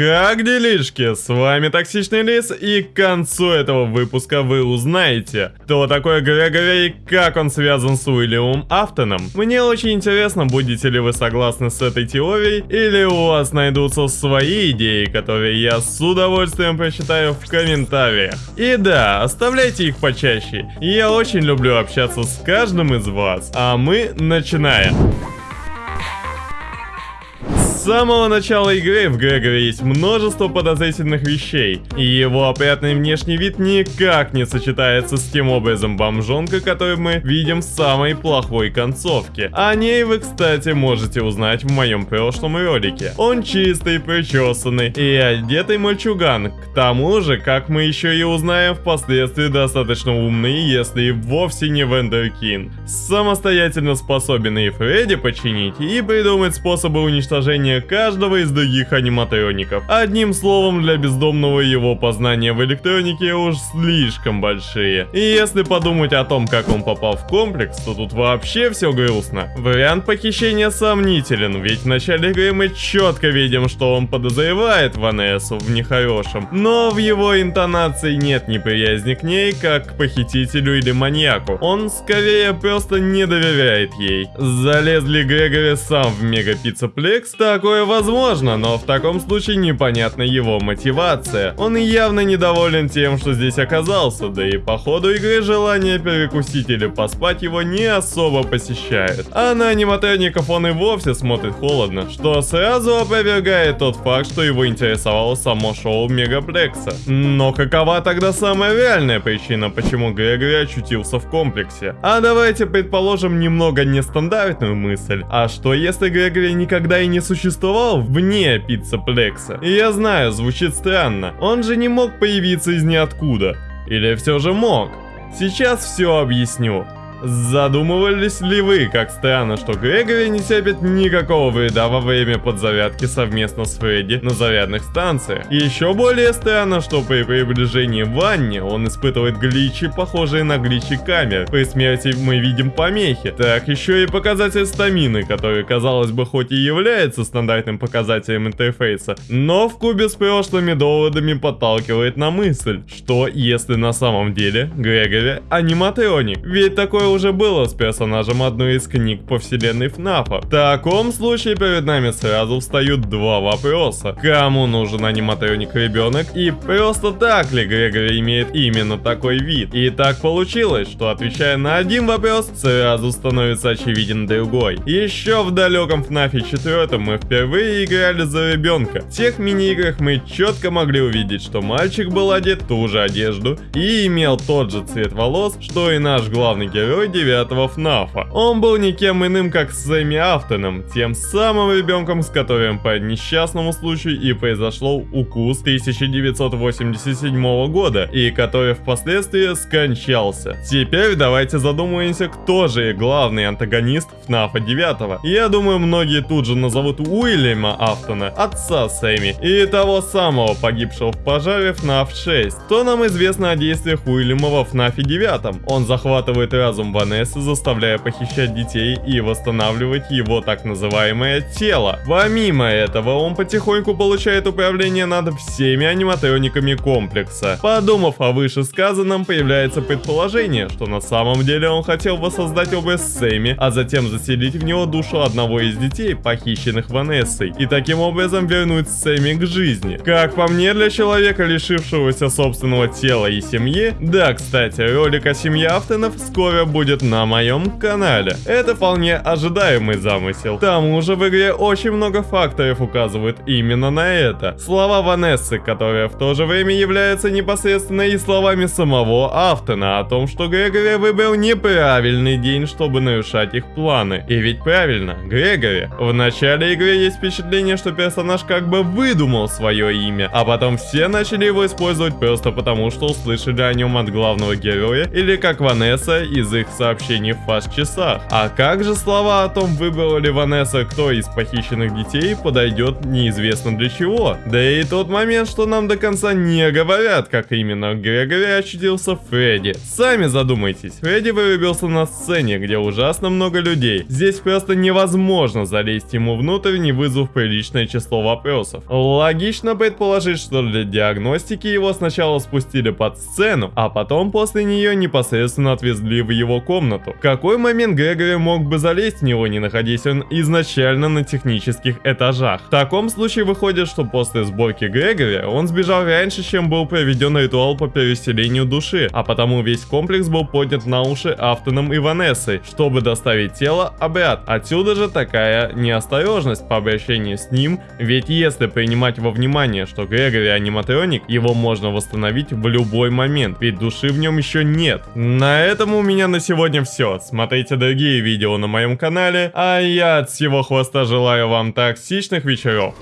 Как делишки? С вами Токсичный Лис, и к концу этого выпуска вы узнаете, кто такой Грегори и как он связан с Уильямом Афтоном. Мне очень интересно, будете ли вы согласны с этой теорией, или у вас найдутся свои идеи, которые я с удовольствием прочитаю в комментариях. И да, оставляйте их почаще, я очень люблю общаться с каждым из вас, а мы начинаем. Самого начала игры в Грегоре есть множество подозрительных вещей, и его опрятный внешний вид никак не сочетается с тем образом бомжонка, который мы видим в самой плохой концовке. О ней вы, кстати, можете узнать в моем прошлом ролике. Он чистый, причесанный и одетый мальчуган. К тому же, как мы еще и узнаем впоследствии, достаточно умный, если и вовсе не Вендеркин. Самостоятельно способен и Фредди починить, и придумать способы уничтожения познания каждого из других аниматроников. Одним словом, для бездомного его познания в электронике уж слишком большие. И если подумать о том, как он попал в комплекс, то тут вообще все грустно. Вариант похищения сомнителен, ведь в начале игры мы четко видим, что он подозревает Ванессу в нехорошем, но в его интонации нет неприязни к ней, как к похитителю или маньяку. Он скорее просто не доверяет ей. Залез ли Грегори сам в Мегапиццаплекс, так Такое возможно, но в таком случае непонятна его мотивация. Он явно недоволен тем, что здесь оказался, да и по ходу игры желание перекусить или поспать его не особо посещает. А на аниматроников он и вовсе смотрит холодно, что сразу опровергает тот факт, что его интересовало само шоу Мегаплекса. Но какова тогда самая реальная причина, почему Грегори очутился в комплексе? А давайте предположим немного нестандартную мысль. А что если Грегори никогда и не существовал существовал вне пиццаплекса. И я знаю, звучит странно. Он же не мог появиться из ниоткуда. Или все же мог? Сейчас все объясню. Задумывались ли вы, как странно, что Грегори не терпит никакого вреда во время подзарядки совместно с Фредди на зарядных станциях? Еще более странно, что при приближении в ванне он испытывает гличи, похожие на гличи камер. При смерти мы видим помехи. Так еще и показатель стамины, который, казалось бы, хоть и является стандартным показателем интерфейса, но в кубе с прошлыми доводами подталкивает на мысль, что если на самом деле Грегори аниматроник. Ведь такое уже было с персонажем одной из книг по вселенной ФНАФа. В таком случае перед нами сразу встают два вопроса. Кому нужен аниматроник ребенок и просто так ли Грегори имеет именно такой вид? И так получилось, что отвечая на один вопрос, сразу становится очевиден другой. Еще в далеком ФНАФе 4 мы впервые играли за ребенка. В тех мини-играх мы четко могли увидеть, что мальчик был одет ту же одежду и имел тот же цвет волос, что и наш главный герой герой девятого ФНАФа. Он был никем иным, как Сэмми Афтоном, тем самым ребенком, с которым по несчастному случаю и произошел укус 1987 года, и который впоследствии скончался. Теперь давайте задумаемся, кто же главный антагонист ФНАФа 9. Я думаю, многие тут же назовут Уильяма Афтона, отца Сэмми, и того самого погибшего в пожаре ФНАФ 6. Что нам известно о действиях Уильяма во ФНАФе 9? Он захватывает разум Ванессы, заставляя похищать детей и восстанавливать его так называемое тело. Помимо этого, он потихоньку получает управление над всеми аниматрониками комплекса. Подумав о вышесказанном, появляется предположение, что на самом деле он хотел воссоздать образ Сэмми, а затем заселить в него душу одного из детей, похищенных Ванессой, и таким образом вернуть Сэмми к жизни. Как по мне, для человека, лишившегося собственного тела и семьи, да, кстати, ролик о семье Автонов скоро будет будет на моем канале. Это вполне ожидаемый замысел. К тому же в игре очень много факторов указывают именно на это. Слова Ванессы, которая в то же время является непосредственно и словами самого Автона о том, что Грегори выбрал неправильный день, чтобы нарушать их планы. И ведь правильно, Грегори. В начале игры есть впечатление, что персонаж как бы выдумал свое имя, а потом все начали его использовать просто потому, что услышали о нем от главного героя, или как Ванесса из их сообщений в фаст-часах. А как же слова о том, выбрала ли Ванесса, кто из похищенных детей подойдет неизвестно для чего. Да и тот момент, что нам до конца не говорят, как именно Грегори очутился Фредди. Сами задумайтесь, Фредди вырубился на сцене, где ужасно много людей. Здесь просто невозможно залезть ему внутрь, не вызвав приличное число вопросов. Логично предположить, что для диагностики его сначала спустили под сцену, а потом после нее непосредственно отвезли в его комнату. В какой момент Грегори мог бы залезть в него, не находясь он изначально на технических этажах? В таком случае выходит, что после сборки Грегори он сбежал раньше, чем был проведен ритуал по переселению души, а потому весь комплекс был поднят на уши Автоном и Ванессой, чтобы доставить тело обряд. Отсюда же такая неосторожность по обращению с ним, ведь если принимать во внимание, что Грегори аниматроник, его можно восстановить в любой момент, ведь души в нем еще нет. На этом у меня сегодня все. Смотрите другие видео на моем канале, а я от всего хвоста желаю вам токсичных вечеров.